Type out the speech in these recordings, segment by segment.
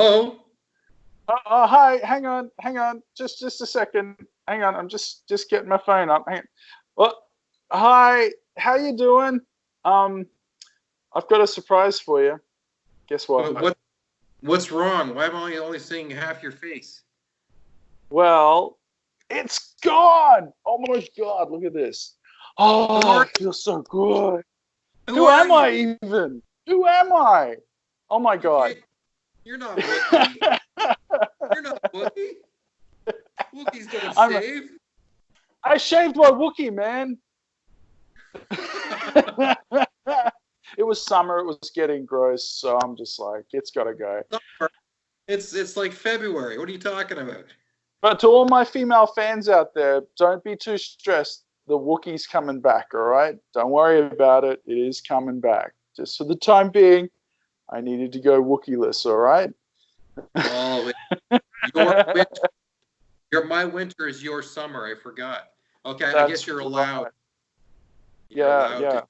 Hello. Uh, uh, hi, hang on, hang on, just just a second. Hang on, I'm just just getting my phone up. Hang Well, hi, how you doing? Um, I've got a surprise for you. Guess what? What? what what's wrong? Why am I only seeing half your face? Well, it's gone. Oh my god, look at this. Oh, it feels so good. Who, Who am? I even? Who am I? Oh my god. You're not Wookie. You're not Wookie. Wookie's don't I'm shave. A, I shaved my Wookie, man. it was summer. It was getting gross, so I'm just like, it's got to go. It's it's like February. What are you talking about? But to all my female fans out there, don't be too stressed. The Wookie's coming back, all right? Don't worry about it. It is coming back. Just for the time being, I needed to go Wookieless, all right? Oh, your winter, your, my winter is your summer. I forgot. Okay, That's I guess you're allowed. Right. You're yeah, allowed yeah. To.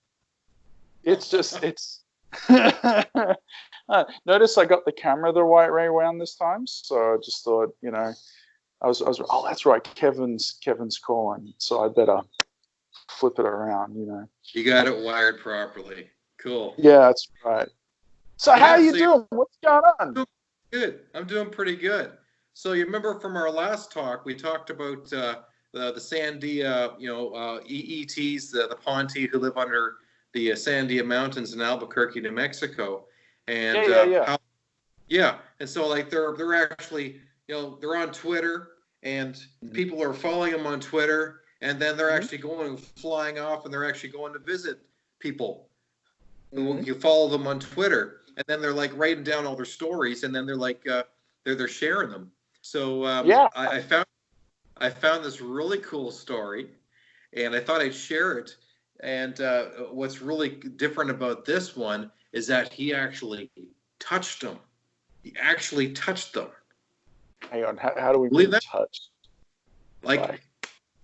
It's just it's. uh, notice I got the camera the right way around this time, so I just thought, you know, I was, I was, oh, that's right, Kevin's Kevin's calling, so I better flip it around, you know. You got it wired properly. Cool. Yeah, that's right. So yeah, how are you so doing? What's going on? Good. I'm doing pretty good. So you remember from our last talk, we talked about uh, the the Sandia, you know, uh, EETs, the the Ponte who live under the uh, Sandia Mountains in Albuquerque, New Mexico, and yeah, yeah, uh, yeah. How, yeah, and so like they're they're actually you know they're on Twitter and mm-hmm. people are following them on Twitter, and then they're mm-hmm. actually going flying off and they're actually going to visit people Mm-hmm. You follow them on Twitter, and then they're like writing down all their stories, and then they're like uh, they're they're sharing them. So um, yeah, I, I found I found this really cool story, and I thought I'd share it. And uh, what's really different about this one is that he actually touched them. He actually touched them. Hang on, how, how do we believe that? Touch? Like, like,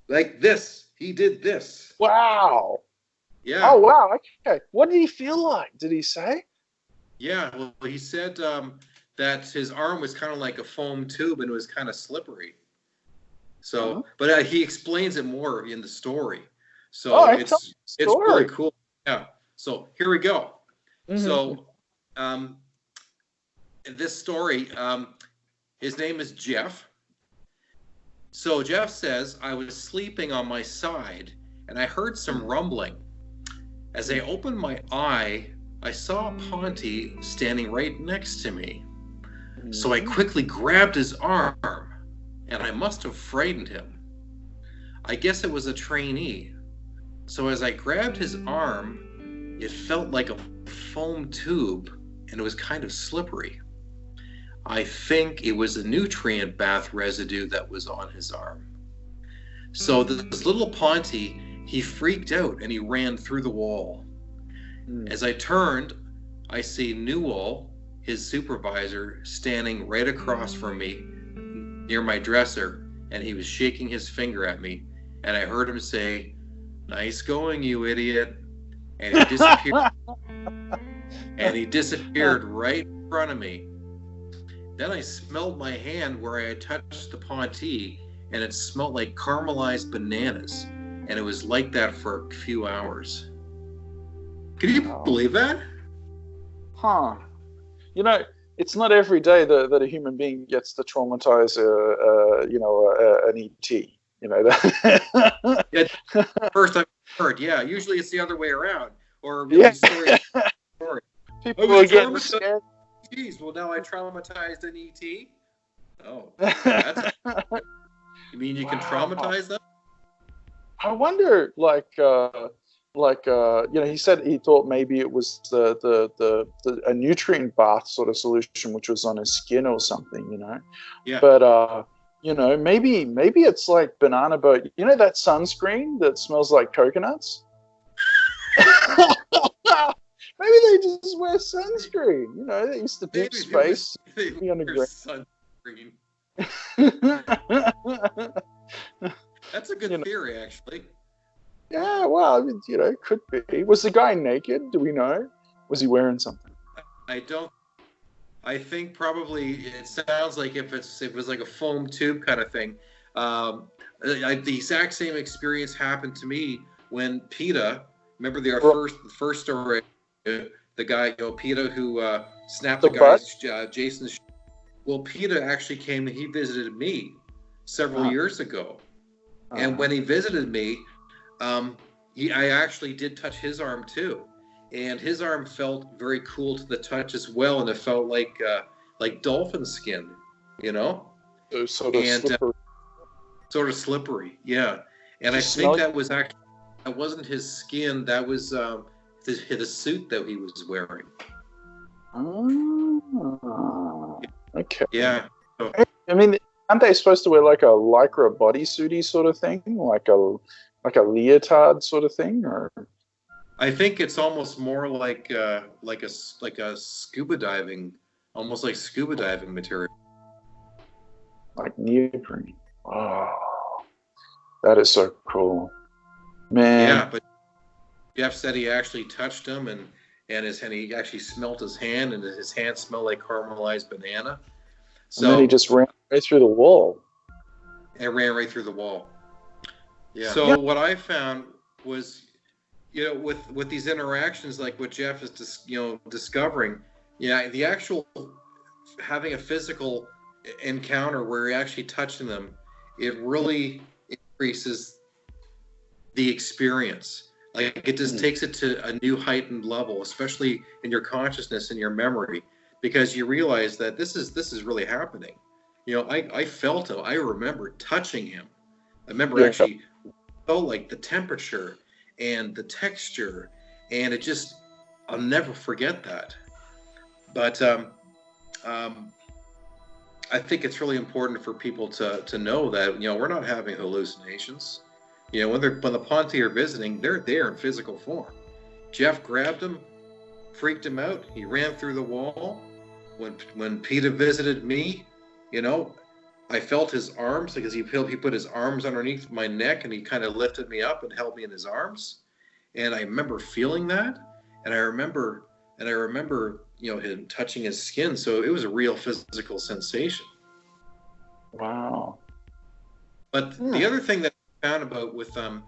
like this. He did this. Wow. Yeah. Oh wow. Okay. What did he feel like? Did he say? Yeah. Well, he said um, that his arm was kind of like a foam tube and it was kind of slippery. So, uh-huh. but uh, he explains it more in the story. So oh, it's it's really cool. Yeah. So here we go. Mm-hmm. So, um, this story, um, his name is Jeff. So Jeff says I was sleeping on my side and I heard some rumbling. As I opened my eye, I saw Ponte standing right next to me. So I mm-hmm. quickly grabbed his arm, and I must have frightened him. I guess it was a trainee. So as I grabbed his arm, it felt like a foam tube, and it was kind of slippery. I think it was a nutrient bath residue that was on his arm. So this little Ponte he freaked out and he ran through the wall. Mm. As I turned, I see Newell, his supervisor, standing right across from me near my dresser, and he was shaking his finger at me. And I heard him say, Nice going, you idiot. And he disappeared. and he disappeared right in front of me. Then I smelled my hand where I had touched the Ponte, and it smelled like caramelized bananas and it was like that for a few hours. Can you wow. believe that? Huh. You know, it's not every day that, that a human being gets to traumatize, a, you know, an ET. You know that. yeah, first I've heard. Yeah, usually it's the other way around. Or yeah. story, story. People oh, are getting scared. Geez, well now I traumatized an ET. Oh, that's. you mean you wow. can traumatize them? I wonder, like, uh, like uh, you know, he said he thought maybe it was the, the the the, a nutrient bath sort of solution, which was on his skin or something, you know. Yeah. But uh, you know, maybe maybe it's like banana boat. You know that sunscreen that smells like coconuts. maybe they just wear sunscreen. You know, they used to deep space. They, they sunscreen. That's a good you theory, know. actually. Yeah, well, I mean, you know, could be. Was the guy naked? Do we know? Was he wearing something? I don't. I think probably it sounds like if it's if it was like a foam tube kind of thing. Um, I, the exact same experience happened to me when PETA. Remember the our first the first story, the guy, you know, PETA who uh, snapped the, the guy's uh, Jason's. Well, PETA actually came. And he visited me several uh-huh. years ago, uh-huh. and when he visited me, um, he I actually did touch his arm too and his arm felt very cool to the touch as well, and it felt like uh, like dolphin skin, you know. So sort of and, uh, slippery. Uh, sort of slippery, yeah. And I think that was actually that wasn't his skin. That was um, the, the suit that he was wearing. Oh, okay. Yeah. I mean, aren't they supposed to wear like a lycra bodysuity sort of thing, like a like a leotard sort of thing, or? I think it's almost more like uh, like a like a scuba diving, almost like scuba diving material. Like neoprene. Oh, that is so cool, man. Yeah, but Jeff said he actually touched him and and his and he actually smelt his hand and his hand smelled like caramelized banana. So and then he just ran right through the wall. And ran right through the wall. Yeah. So yeah. what I found was you know, with with these interactions, like what Jeff is, dis, you know, discovering, yeah, the actual having a physical encounter where you're actually touching them, it really increases the experience. Like it just mm-hmm. takes it to a new heightened level, especially in your consciousness and your memory, because you realize that this is this is really happening. You know, I I felt it. I remember touching him. I remember yeah. actually felt like the temperature and the texture, and it just I'll never forget that. But um, um, I think it's really important for people to to know that you know we're not having hallucinations. You know when they're when the Ponte are visiting, they're there in physical form. Jeff grabbed him, freaked him out. He ran through the wall. When when PETA visited me, you know, I felt his arms because he he put his arms underneath my neck and he kind of lifted me up and held me in his arms, and I remember feeling that, and I remember and I remember you know him touching his skin, so it was a real physical sensation. Wow. But hmm. the other thing that I found about with um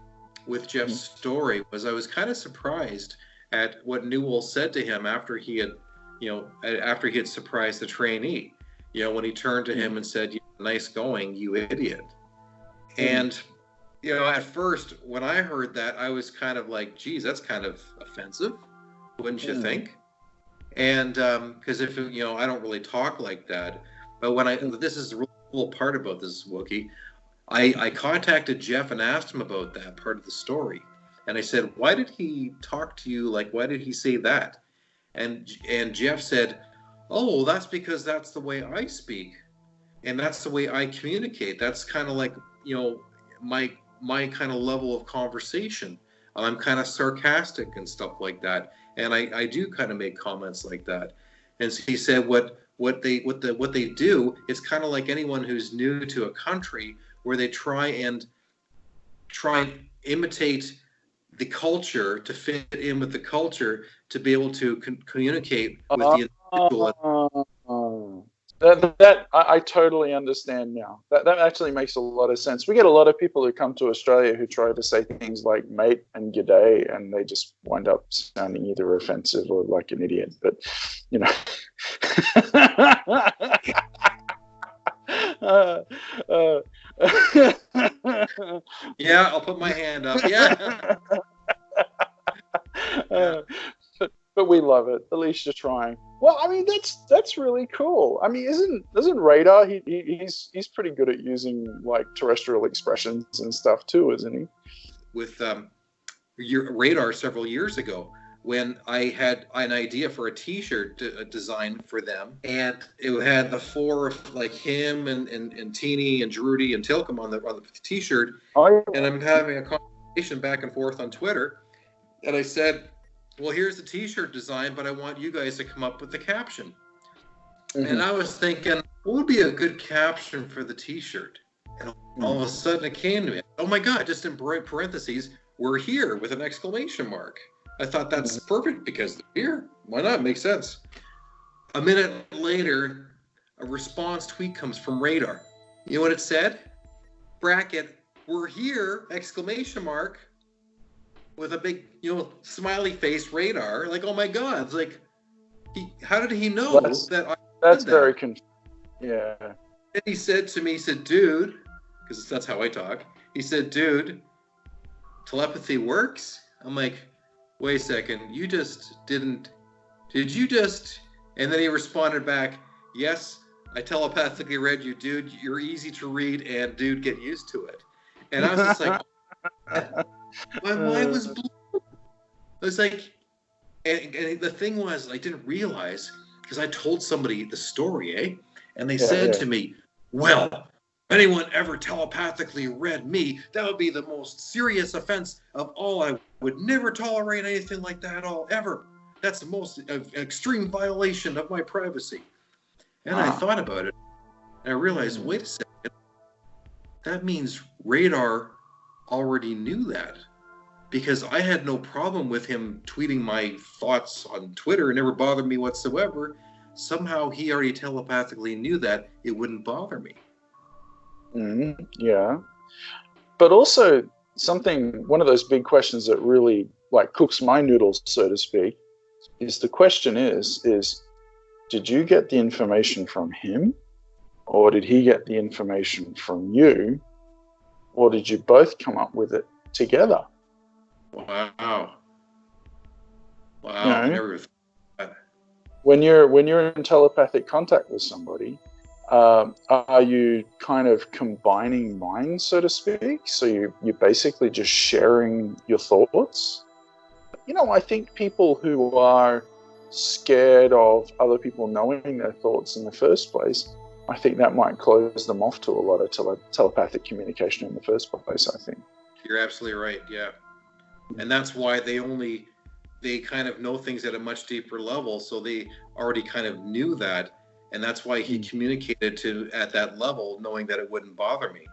with Jeff's hmm. story was I was kind of surprised at what Newell said to him after he had you know after he had surprised the trainee you know when he turned to him hmm. and said nice going, you idiot. Hmm. And, you know, at first, when I heard that, I was kind of like, geez, that's kind of offensive, wouldn't you mm. think? And because um, if, you know, I don't really talk like that. But when I, this is the real cool part about this, Wookie, I, I contacted Jeff and asked him about that part of the story. And I said, why did he talk to you? Like, why did he say that? And, and Jeff said, oh, that's because that's the way I speak and that's the way I communicate. That's kind of like you know my my kind of level of conversation. I'm kind of sarcastic and stuff like that, and I, I do kind of make comments like that. And so he said what what they what the what they do is kind of like anyone who's new to a country where they try and try and imitate the culture to fit in with the culture to be able to con- communicate with the oh. individual. That, that I, I, totally understand now. That that actually makes a lot of sense. We get a lot of people who come to Australia who try to say things like "mate" and "g'day," and they just wind up sounding either offensive or like an idiot. But you know. uh, uh, yeah, I'll put my hand up. Yeah. Uh, but, we love it. At least you're trying. Well, I mean that's that's really cool. I mean, isn't isn't Radar? He, he he's he's pretty good at using like terrestrial expressions and stuff too, isn't he? With um, your Radar several years ago, when I had an idea for a T-shirt d- design for them, and it had the four like him and and, and Teeny and Drudy and Tilcom on the on the T-shirt, oh, yeah. and I'm having a conversation back and forth on Twitter, and I said well, here's the T-shirt design, but I want you guys to come up with the caption. Mm-hmm. And I was thinking, what would be a good caption for the T-shirt? And all of a sudden, it came to me. Oh my God! Just in parentheses, we're here with an exclamation mark. I thought that's mm-hmm. perfect because they're here. Why not? Makes sense. A minute later, a response tweet comes from Radar. You know what it said? Bracket, we're here! Exclamation mark with a big, you know, smiley face radar. Like, oh my God! It's like, he, how did he know that's, that? I that's very that? confusing. Yeah. And he said to me, he said, dude, because that's how I talk. He said, dude, telepathy works. I'm like, wait a second, you just didn't. Did you just? And then he responded back, yes, I telepathically read you, dude. You're easy to read, and dude, get used to it. And I was just like, my mind was blown. It was like, and, and, the thing was, I didn't realize because I told somebody the story, eh? And they yeah, said yeah. to me, "Well, anyone ever telepathically read me, that would be the most serious offense of all. I would never tolerate anything like that at all, ever. That's the most uh, extreme violation of my privacy." And I thought about it. And I realized, wait a second. That means radar already knew that because I had no problem with him tweeting my thoughts on Twitter. It never bothered me whatsoever. Somehow he already telepathically knew that it wouldn't bother me. Mm, yeah. But also, something, one of those big questions that really like cooks my noodles, so to speak, is the question is, is did you get the information from him or did he get the information from you or did you both come up with it together? Wow. Wow. You know, when you're when you're in telepathic contact with somebody, um, are you kind of combining minds, so to speak? So you you're basically just sharing your thoughts. You know, I think people who are scared of other people knowing their thoughts in the first place, I think that might close them off to a lot of tele- telepathic communication in the first place. I think you're absolutely right. Yeah, and that's why they only they kind of know things at a much deeper level, so they already kind of knew that, and that's why he mm. communicated to at that level, knowing that it wouldn't bother me.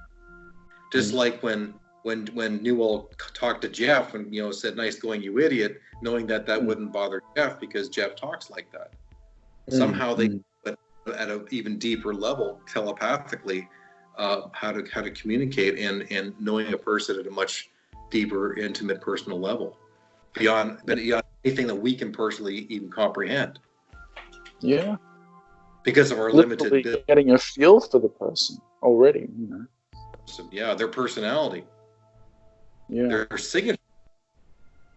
Just mm. like when when when Newell talked to Jeff and you know said nice going you idiot, knowing that that mm. wouldn't bother Jeff because Jeff talks like that. Mm. Somehow they mm. At an even deeper level telepathically uh, how to how to communicate and and knowing a person at a much deeper, intimate, personal level beyond beyond anything that we can personally even comprehend. Yeah, because of our Literally limited getting a feel for the person already. You know. So, yeah, their personality yeah. their signature.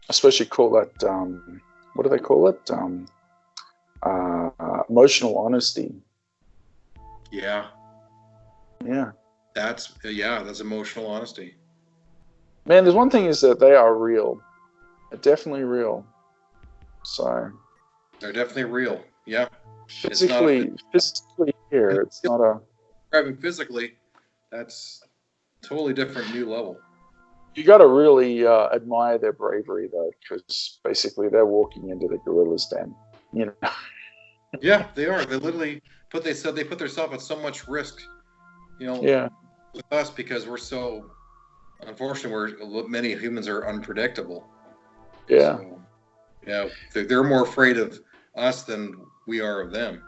I suppose you call that um, what do they call it? Um, uh, emotional honesty. Yeah. Yeah. That's yeah, that's emotional honesty. Man, there's one thing is that they are real. They're definitely real. So they're definitely real. Yeah. Physically, physically here, it's not a. Driving physically, that's totally different new level you got to really uh, admire their bravery though, because basically they're walking into the gorilla's den. You know. yeah, they are. They literally put they said they put themselves at so much risk. You know. Yeah. With us because we're so, unfortunately, we're many humans are unpredictable. Yeah. So, yeah, they're more afraid of us than we are of them.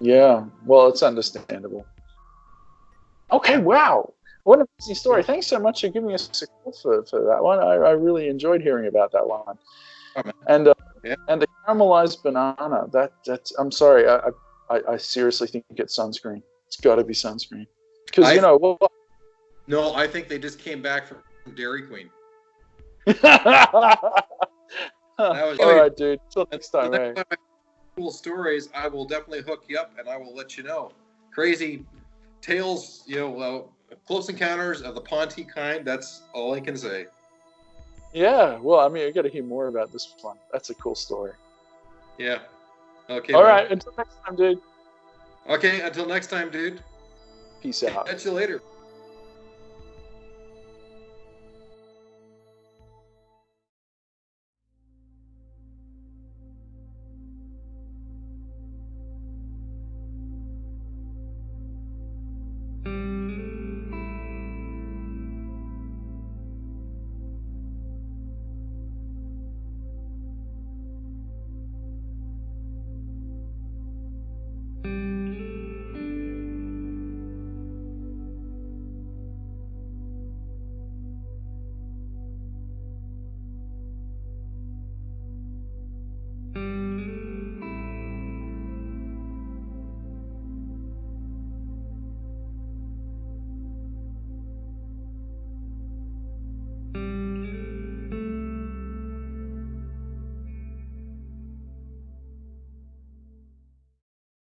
Yeah. Well, it's understandable. Okay. Wow. What an amazing story. Thanks so much for giving us a call for, for that one. I, I really enjoyed hearing about that one. Oh, and uh, yeah. and the caramelized banana. That that's. I'm sorry. I I, I seriously think it's sunscreen. It's got to be sunscreen. Because you know. Well, no, I think they just came back from Dairy Queen. All right, dude. Till next time. Next time cool stories, I will definitely hook you up and I will let you know. Crazy tales, you know, uh, Close Encounters of the Ponte kind. That's all I can say. Yeah, well, I mean, I got to hear more about this one. That's a cool story. Yeah. Okay. All man. right. Until next time, dude. Okay. Until next time, dude. Peace out. Catch you later.